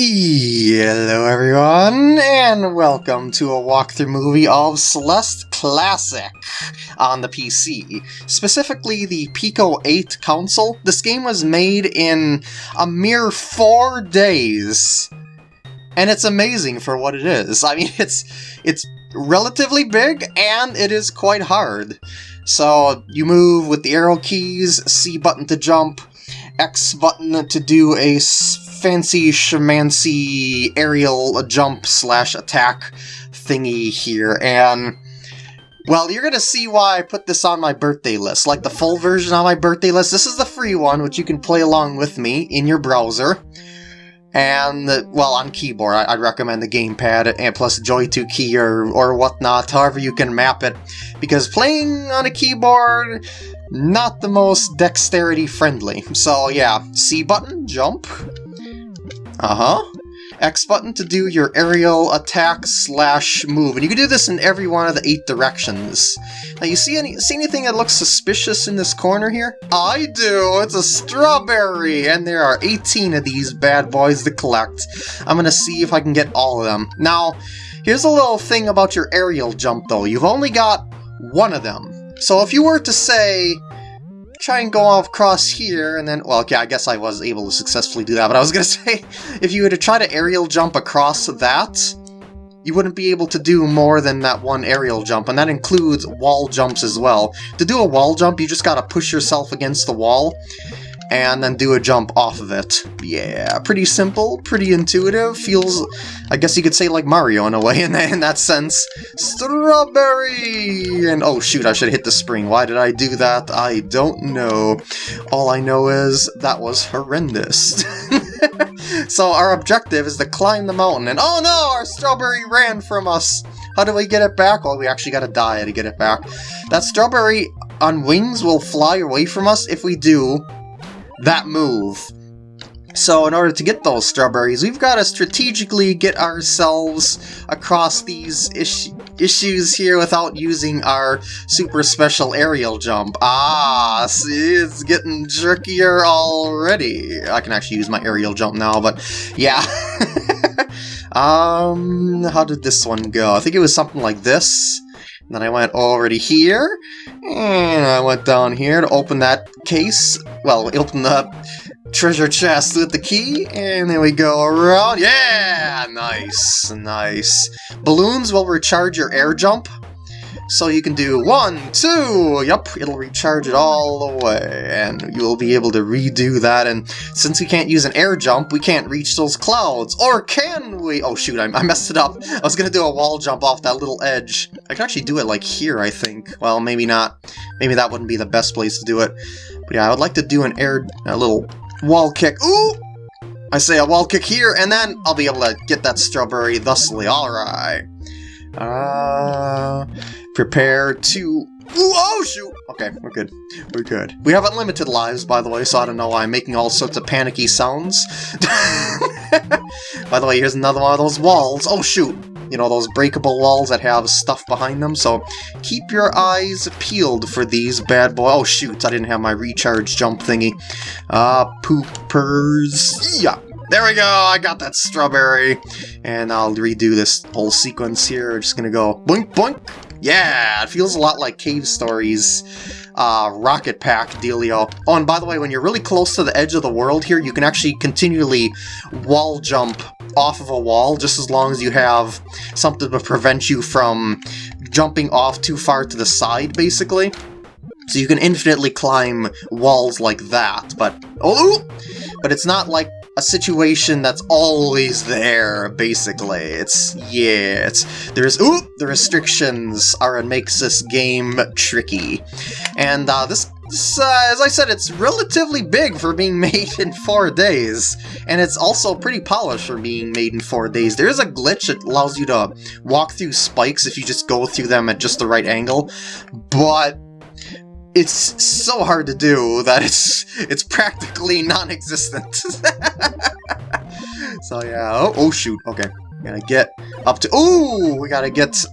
Hello everyone, and welcome to a walkthrough movie of Celeste Classic on the PC, specifically the Pico 8 console. This game was made in a mere four days, and it's amazing for what it is. I mean, it's it's relatively big, and it is quite hard. So you move with the arrow keys, C button to jump, X button to do a fancy shamancy aerial jump slash attack thingy here, and well, you're gonna see why I put this on my birthday list. Like the full version on my birthday list, this is the free one, which you can play along with me in your browser. And, well, on keyboard, I'd recommend the gamepad and plus JoyToKey or, or whatnot, however you can map it. Because playing on a keyboard, not the most dexterity friendly. So yeah, C button, jump, uh-huh. X button to do your aerial attack slash move. And you can do this in every one of the eight directions. Now, you see any see anything that looks suspicious in this corner here? I do! It's a strawberry! And there are 18 of these bad boys to collect. I'm gonna see if I can get all of them. Now, here's a little thing about your aerial jump, though. You've only got one of them. So if you were to say, try and go across here, and then, well, okay, I guess I was able to successfully do that, but I was gonna say, if you were to try to aerial jump across that, you wouldn't be able to do more than that one aerial jump, and that includes wall jumps as well. To do a wall jump, you just gotta push yourself against the wall, and then do a jump off of it. Yeah, pretty simple, pretty intuitive, feels, I guess you could say like Mario in a way in that, in that sense. Strawberry! And oh shoot, I should hit the spring. Why did I do that? I don't know. All I know is that was horrendous. so our objective is to climb the mountain, and oh no, our strawberry ran from us! How do we get it back? Well, we actually gotta die to get it back. That strawberry on wings will fly away from us if we do that move. So in order to get those strawberries, we've got to strategically get ourselves across these is issues here without using our super special aerial jump. Ah, see, it's getting jerkier already. I can actually use my aerial jump now, but yeah. um, how did this one go? I think it was something like this. Then I went already here, and I went down here to open that case. Well, open the treasure chest with the key, and then we go around. Yeah! Nice, nice. Balloons will recharge your air jump, so you can do one, two, yep, it'll recharge it all the way, and you'll be able to redo that, and since we can't use an air jump, we can't reach those clouds, or can we? Oh shoot, I, I messed it up. I was gonna do a wall jump off that little edge. I can actually do it like here, I think. Well, maybe not. Maybe that wouldn't be the best place to do it. But yeah, I would like to do an air, a little wall kick. Ooh! I say a wall kick here, and then I'll be able to get that strawberry thusly. Alright. Uh, prepare to... Ooh, oh, shoot! Okay, we're good. We're good. We have unlimited lives, by the way, so I don't know why I'm making all sorts of panicky sounds. by the way, here's another one of those walls. Oh, shoot! You know, those breakable walls that have stuff behind them, so keep your eyes peeled for these bad boys. Oh, shoot, I didn't have my recharge jump thingy. Uh, poopers. Yeah, there we go, I got that strawberry. And I'll redo this whole sequence here. We're just gonna go boink boink. Yeah, it feels a lot like Cave Story's uh, rocket pack dealio. Oh, and by the way, when you're really close to the edge of the world here, you can actually continually wall jump off of a wall just as long as you have something to prevent you from jumping off too far to the side, basically. So you can infinitely climb walls like that, but... Oh! But it's not like a situation that's always there, basically. It's, yeah, it's, there's, ooh, the restrictions are what makes this game tricky. And uh, this, this uh, as I said, it's relatively big for being made in four days, and it's also pretty polished for being made in four days. There is a glitch that allows you to walk through spikes if you just go through them at just the right angle, but it's so hard to do that it's it's practically non-existent. so yeah, oh, oh shoot, okay. Gotta get up to- Ooh! We gotta get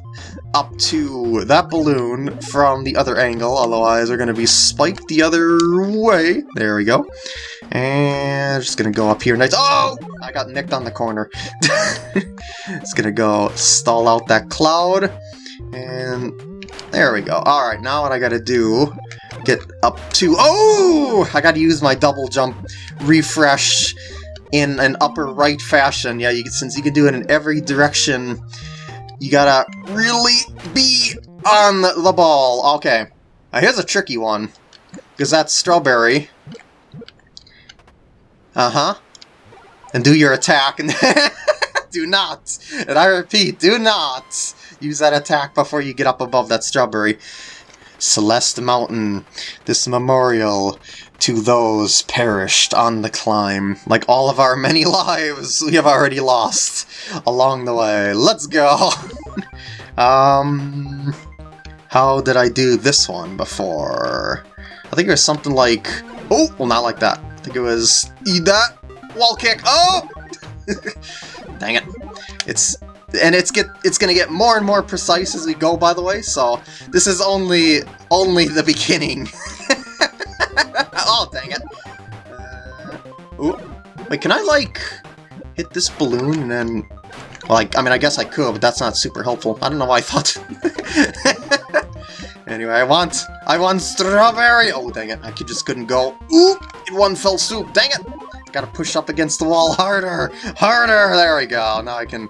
up to that balloon from the other angle, otherwise we're to be spiked the other way. There we go. And just to go up here. Nice. Oh! I got nicked on the corner. it's to go stall out that cloud. And there we go. Alright, now what I got to do get up to... Oh! I got to use my double jump refresh in an upper right fashion. Yeah, you, since you can do it in every direction, you gotta really be on the ball. Okay. Now here's a tricky one. Because that's strawberry. Uh-huh. And do your attack. and do not, and I repeat, do not use that attack before you get up above that strawberry. Celeste Mountain, this memorial to those perished on the climb. Like all of our many lives we have already lost along the way. Let's go! um, how did I do this one before? I think it was something like... Oh, well not like that. I think it was... Eat that! Wall kick! Oh! Dang it. It's and it's get it's gonna get more and more precise as we go by the way so this is only only the beginning oh, dang it. Uh, ooh. Wait, can I, like, hit this balloon and then... Like, I mean, I guess I could, but that's not super helpful. I don't know why I thought... anyway, I want... I want strawberry! Oh, dang it. I just couldn't go. Ooh! In one fell swoop. Dang it! Gotta push up against the wall harder! Harder! There we go. Now I can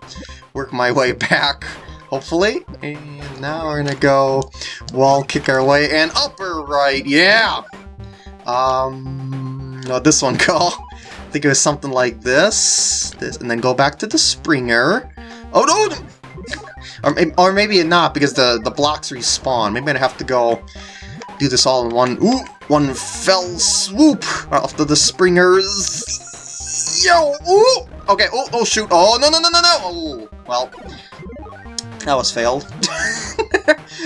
work my way back hopefully. And now we're gonna go wall kick our way and upper right, yeah! Um, no, this one go. I think it was something like this, this, and then go back to the Springer. Oh no! or, or maybe not, because the, the blocks respawn. Maybe i have to go do this all in one, ooh, one fell swoop after the Springers. Yo, ooh! Okay, oh, oh shoot, oh, no, no, no, no, no! Oh, well, that was failed.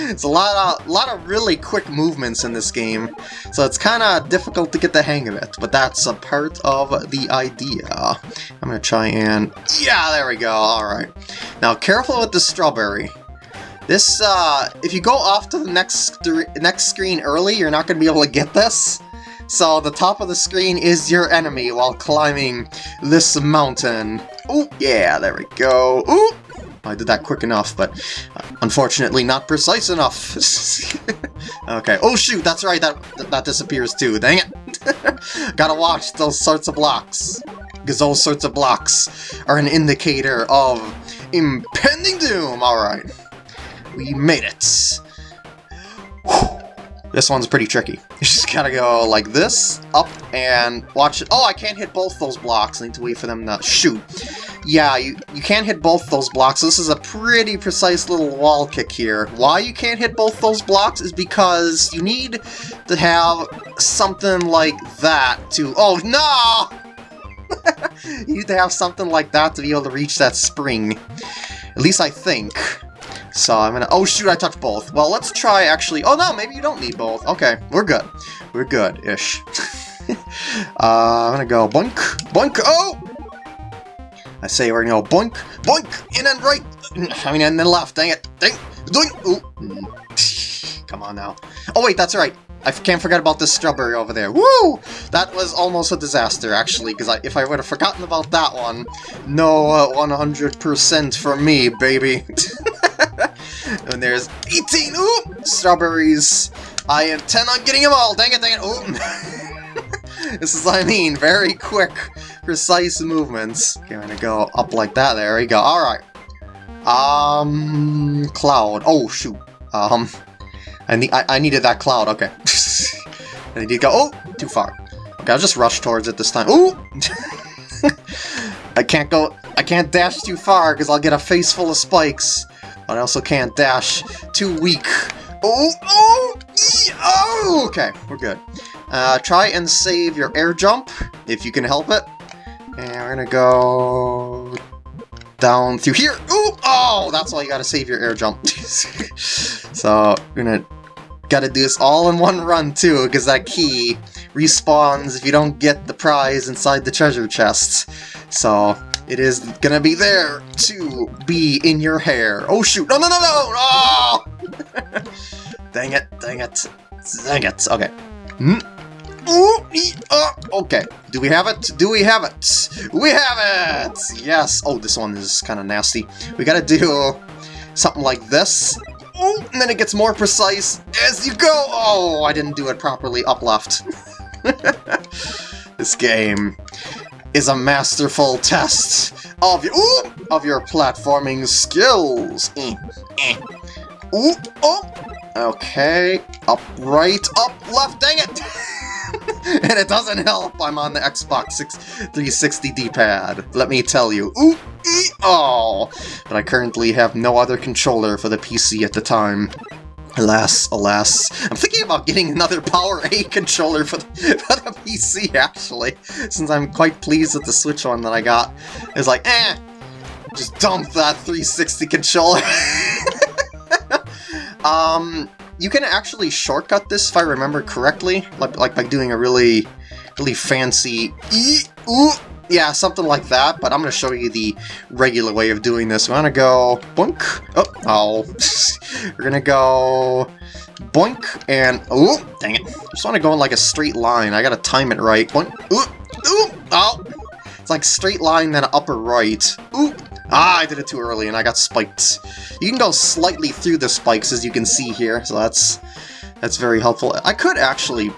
it's a lot of, lot of really quick movements in this game, so it's kind of difficult to get the hang of it, but that's a part of the idea. I'm going to try and... Yeah, there we go, alright. Now, careful with the strawberry. This, uh, if you go off to the next, next screen early, you're not going to be able to get this. So the top of the screen is your enemy while climbing this mountain. Oh, yeah, there we go. Ooh, I did that quick enough, but uh, unfortunately not precise enough. okay. Oh shoot, that's right, that that disappears too. Dang it. Gotta watch those sorts of blocks. Because those sorts of blocks are an indicator of impending doom. Alright. We made it. This one's pretty tricky. You just gotta go like this, up, and watch it. Oh, I can't hit both those blocks. I need to wait for them to shoot. Yeah, you, you can't hit both those blocks. This is a pretty precise little wall kick here. Why you can't hit both those blocks is because you need to have something like that to... Oh, no! you need to have something like that to be able to reach that spring. At least I think. So I'm gonna... Oh, shoot, I touched both. Well, let's try actually... Oh, no, maybe you don't need both. Okay, we're good. We're good-ish. uh, I'm gonna go boink, boink, oh! I say we're gonna go boink, boink, in and right, I mean, and then left, dang it, dang, doink, ooh. Come on now. Oh wait, that's right. I can't forget about this strawberry over there. Woo! That was almost a disaster, actually, because if I would have forgotten about that one, no 100% uh, for me, baby. and there's 18, ooh, strawberries. I intend on getting them all, dang it, dang it, this is what I mean, very quick, precise movements. Okay, I'm gonna go up like that, there we go, alright. Um, cloud, oh shoot, um, I, need, I, I needed that cloud, okay. I need to go, oh, too far. Okay, I'll just rush towards it this time, ooh! I can't go, I can't dash too far because I'll get a face full of spikes. I also can't dash too weak. Oh, oh, oh, okay, we're good. Uh, try and save your air jump, if you can help it. And we're gonna go down through here. Ooh, oh, that's why you gotta save your air jump. so, we're gonna gotta do this all in one run too, because that key respawns if you don't get the prize inside the treasure chest. So, It is gonna be there to be in your hair. Oh shoot! No, no, no, no! Oh! dang it! Dang it! Dang it! Okay. Hmm. Ooh, uh, okay. Do we have it? Do we have it? We have it! Yes. Oh, this one is kind of nasty. We gotta do something like this. Oh, and then it gets more precise as you go. Oh, I didn't do it properly. Up left. this game is a masterful test of your ooh, of your platforming skills. Eh, eh. Ooh, oh, okay. Up, right, up, left. Dang it! and it doesn't help I'm on the Xbox 6 360 D-pad, let me tell you. Ooh, ee, oh! But I currently have no other controller for the PC at the time. Alas, alas. I'm thinking about getting another Power A controller for the, for the PC, actually, since I'm quite pleased with the Switch one that I got. It's like, eh, just dump that 360 controller. um, you can actually shortcut this if I remember correctly, like, like by doing a really, really fancy ooh, yeah, something like that, but I'm going to show you the regular way of doing this. We're going to go boink, oh, oh. we're going to go boink, and, oh, dang it, I just want to go in like a straight line, I got to time it right, boink, ooh, ooh, oh, it's like straight line, then upper right, ooh, Ah, I did it too early and I got spiked. You can go slightly through the spikes as you can see here, so that's that's very helpful. I could actually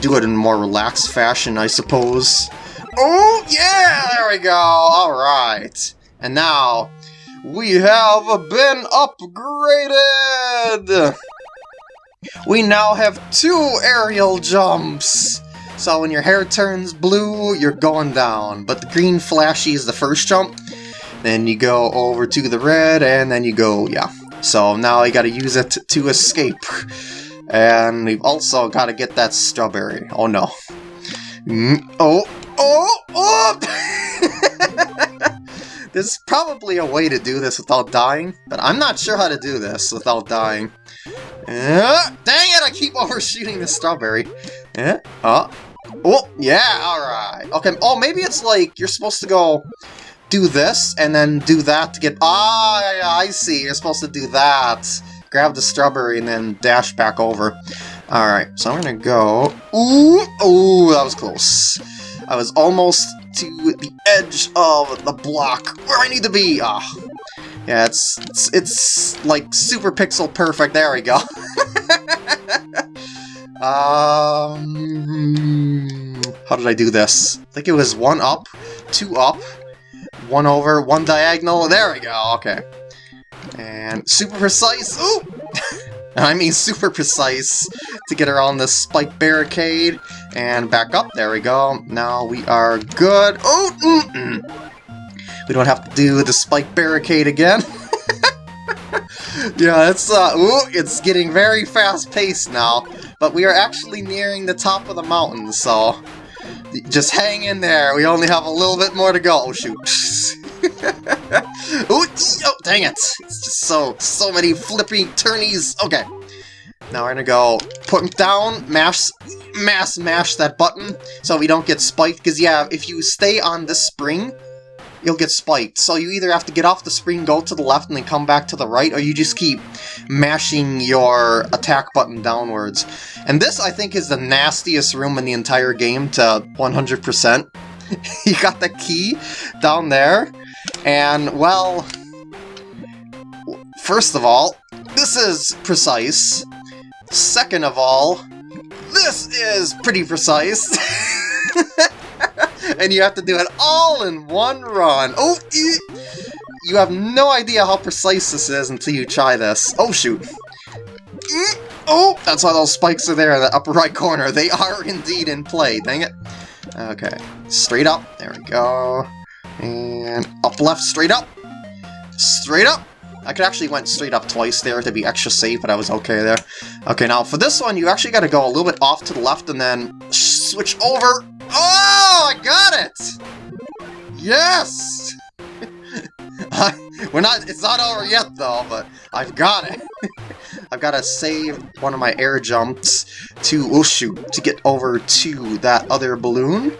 do it in a more relaxed fashion, I suppose. Oh, yeah, there we go, alright. And now, we have been upgraded! We now have two aerial jumps! So when your hair turns blue, you're going down, but the green flashy is the first jump, then you go over to the red, and then you go, yeah. So now I gotta use it to escape. And we've also gotta get that strawberry. Oh no. Mm, oh, oh, oh! There's probably a way to do this without dying, but I'm not sure how to do this without dying. Uh, dang it, I keep overshooting the strawberry. Uh, oh, yeah, alright. Okay, oh, maybe it's like you're supposed to go do this, and then do that to get... Ah, I see, you're supposed to do that. Grab the strawberry and then dash back over. Alright, so I'm gonna go... Ooh, ooh, that was close. I was almost to the edge of the block where I need to be. Ah, oh. yeah, it's, it's it's like super pixel perfect. There we go. um, how did I do this? I think it was one up, two up, one over, one diagonal. There we go, okay. And super precise. Ooh! I mean super precise to get around this spike barricade. And back up. There we go. Now we are good. Oh! Mm -mm. We don't have to do the spike barricade again. yeah, it's uh, ooh, it's getting very fast-paced now. But we are actually nearing the top of the mountain, so just hang in there. We only have a little bit more to go. Oh, shoot. Ooh, oh, dang it. It's just so, so many flippy turnies. Okay. Now we're gonna go put down, mash, mass mash that button so we don't get spiked. Because, yeah, if you stay on this spring, you'll get spiked. So you either have to get off the spring, go to the left, and then come back to the right, or you just keep mashing your attack button downwards. And this, I think, is the nastiest room in the entire game to 100%. you got the key down there, and, well... First of all, this is precise. Second of all, this is pretty precise. and you have to do it all in one run. Oh, you have no idea how precise this is until you try this. Oh, shoot. Oh, that's why those spikes are there in the upper right corner. They are indeed in play, dang it. Okay, straight up. There we go. And up left, straight up. Straight up. I could actually went straight up twice there to be extra safe, but I was okay there. Okay, now for this one, you actually got to go a little bit off to the left and then switch over. Oh, I got it! Yes! We're not, it's not over yet though, but I've got it. I've got to save one of my air jumps to, oh shoot, to get over to that other balloon.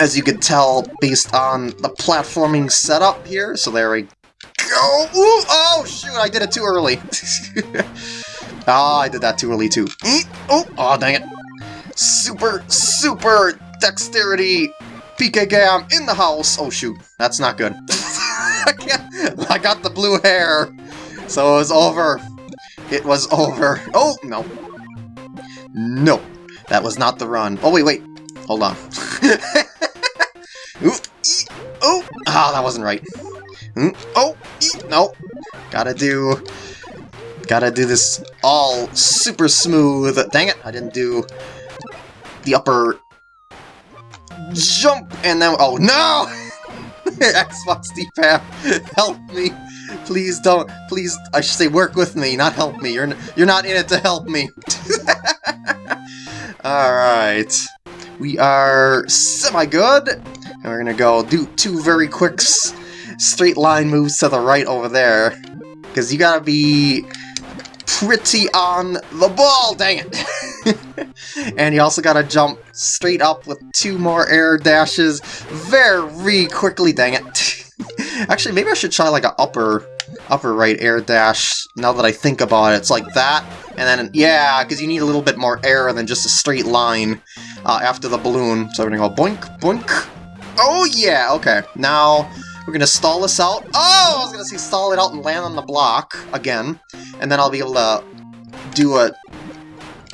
As you can tell based on the platforming setup here. So there we go. Ooh, oh, shoot, I did it too early. Ah, oh, I did that too early too. Oh, oh, dang it. Super, super dexterity PK Gam in the house. Oh, shoot, that's not good. I can't, I got the blue hair. So it was over. It was over. Oh, no. No, that was not the run. Oh, wait, wait. Hold on. Ooh, oh, ah, that wasn't right. Mm, oh, no. Gotta do Gotta do this all super smooth. Dang it, I didn't do the upper jump, and then, oh no! Xbox D-pad, help me. Please don't, please, I should say work with me, not help me. You're, you're not in it to help me. Alright. We are semi-good. And we're gonna go do two very quick straight line moves to the right over there. Because you gotta be pretty on the ball, dang it! and you also gotta jump straight up with two more air dashes very quickly, dang it. Actually, maybe I should try like an upper upper right air dash now that I think about it. It's like that, and then, yeah, because you need a little bit more air than just a straight line uh, after the balloon. So gonna go boink, boink. Oh yeah, okay. Now we're gonna stall this out. Oh, I was gonna say stall it out and land on the block again. And then I'll be able to do a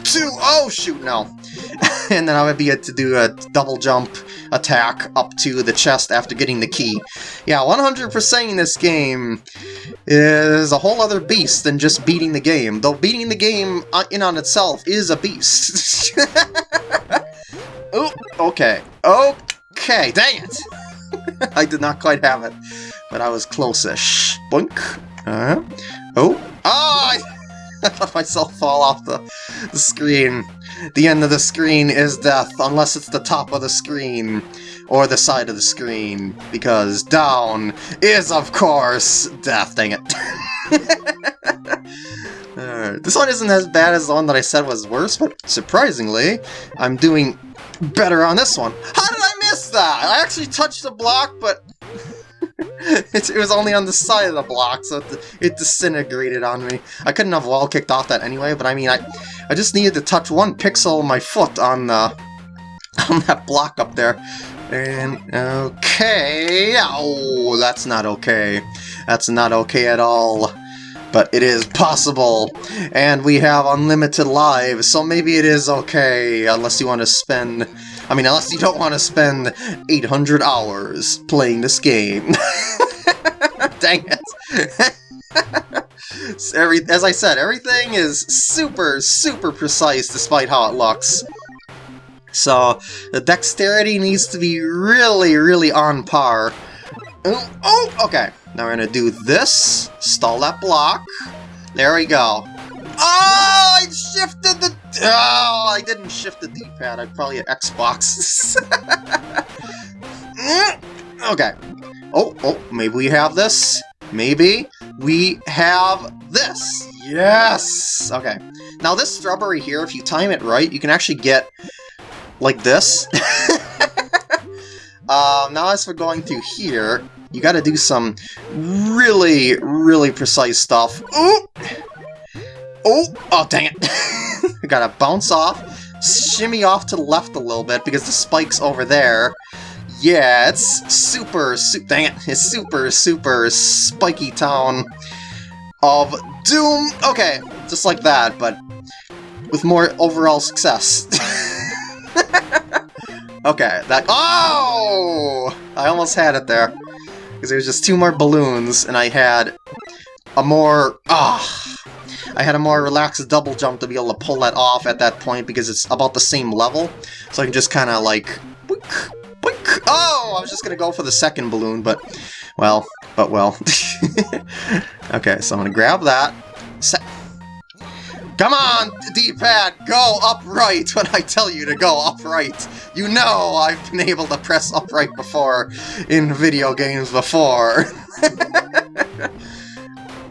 two. Oh, shoot, no. and then I would be able to do a double jump attack up to the chest after getting the key. Yeah, 100% in this game is a whole other beast than just beating the game, though beating the game uh, in on itself is a beast. oh, okay. Okay, dang it! I did not quite have it, but I was close-ish. Boink. Uh. Oh. Oh! I, I let myself fall off the, the screen. The end of the screen is death, unless it's the top of the screen or the side of the screen, because down is, of course, death, dang it. uh, this one isn't as bad as the one that I said was worse, but surprisingly, I'm doing better on this one. How did I miss that? I actually touched the block, but it, it was only on the side of the block, so it, it disintegrated on me. I couldn't have wall kicked off that anyway, but I mean, I, I just needed to touch one pixel of my foot on the uh, on that block up there. And, okay, oh, that's not okay. That's not okay at all. But it is possible, and we have unlimited lives, so maybe it is okay, unless you want to spend I mean, unless you don't want to spend 800 hours playing this game. Dang it. Every, as I said, everything is super, super precise despite how it looks. So, the dexterity needs to be really, really on par. Oh, oh okay. Now we're to do this, stall that block. There we go. Oh, I shifted the... Oh, I didn't shift the D-pad. I probably had Xbox. okay. Oh, oh, maybe we have this. Maybe we have this. Yes! Okay. Now this strawberry here, if you time it right, you can actually get like this. um, now as for going through here, you gotta do some really, really precise stuff. Ooh! Oh! Oh, dang it! I gotta bounce off, shimmy off to the left a little bit because the spike's over there. Yeah, it's super, super, dang it, it's super, super spiky town of doom. Okay, just like that, but with more overall success. okay, that- Oh! I almost had it there. Because there was just two more balloons, and I had a more... Ah! I had a more relaxed double jump to be able to pull that off at that point because it's about the same level. So I can just kind of like... Boink, boink. Oh, I was just going to go for the second balloon, but... Well, but well. okay, so I'm going to grab that. Set. Come on, D-pad, go upright when I tell you to go upright. You know I've been able to press upright before in video games before.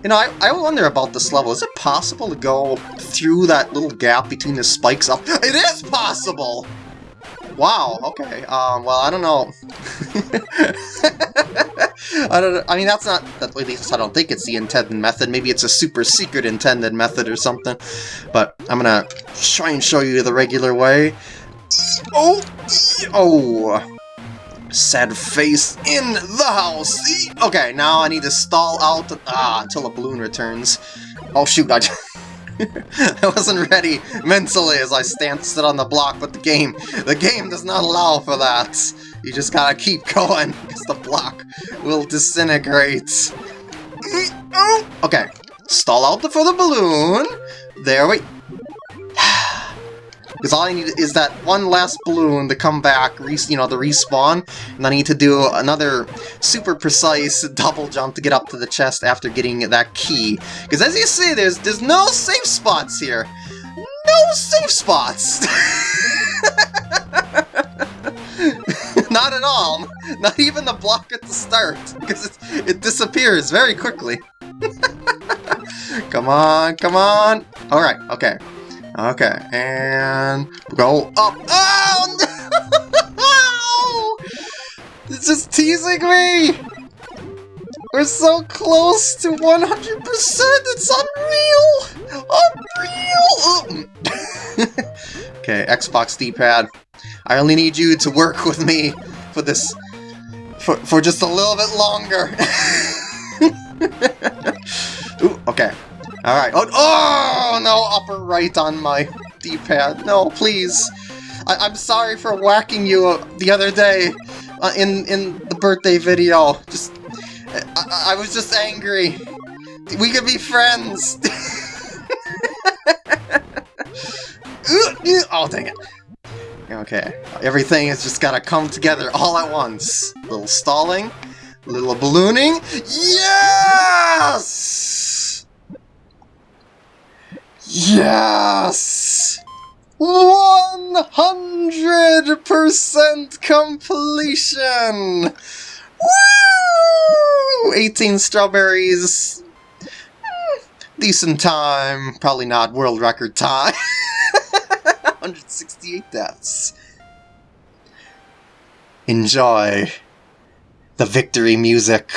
You know, I, I wonder about this level. Is it possible to go through that little gap between the spikes up? It is possible! Wow, okay. Um, well, I don't know. I don't know. I mean, that's not, at least I don't think it's the intended method. Maybe it's a super secret intended method or something. But I'm gonna try and show you the regular way. Oh! Oh! Sad face in the house! Okay, now I need to stall out ah, until a balloon returns. Oh shoot, I... I wasn't ready mentally as I stanced it on the block, but the game, the game does not allow for that. You just gotta keep going, because the block will disintegrate. Mm, oh. Okay, stall out for the balloon. There we... Because all I need is that one last balloon to come back, you know, the respawn, and I need to do another super precise double jump to get up to the chest after getting that key. Because as you see, there's there's no safe spots here. No safe spots! Not at all. Not even the block at the start, because it, it disappears very quickly. come on, come on. Alright, okay. Okay, and go up. Oh, no! It's just teasing me! We're so close to 100%! It's unreal! Unreal! okay, Xbox D-pad. I only need you to work with me for this... For, for just a little bit longer. Ooh, okay. Alright. Oh, oh, no, upper right on my D-pad. No, please. I am sorry for whacking you uh, the other day uh, in, in the birthday video. Just, I, I was just angry. We could be friends. oh, dang it. Okay, everything has just gotta come together all at once. Little stalling, little ballooning. Yes! Yes! 100% completion! Woo! 18 strawberries. Hmm, decent time. Probably not world record time. 168 deaths. Enjoy the victory music.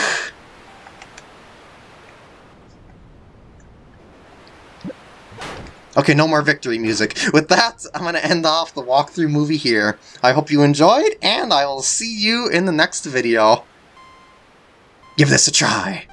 Okay, no more victory music. With that, I'm going to end off the walkthrough movie here. I hope you enjoyed, and I will see you in the next video. Give this a try.